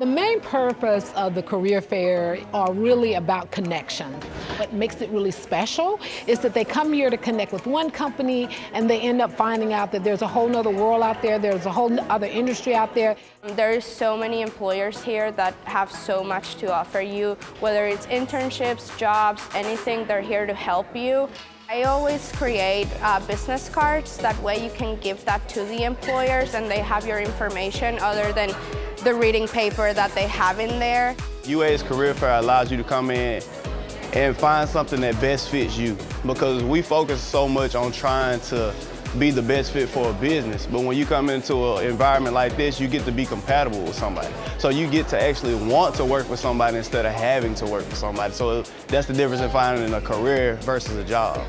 The main purpose of the career fair are really about connection. What makes it really special is that they come here to connect with one company and they end up finding out that there's a whole other world out there, there's a whole other industry out there. There's so many employers here that have so much to offer you, whether it's internships, jobs, anything, they're here to help you. I always create uh, business cards, that way you can give that to the employers and they have your information other than the reading paper that they have in there. UA's Career Fair allows you to come in and find something that best fits you because we focus so much on trying to be the best fit for a business. But when you come into an environment like this, you get to be compatible with somebody. So you get to actually want to work with somebody instead of having to work with somebody. So that's the difference in finding a career versus a job.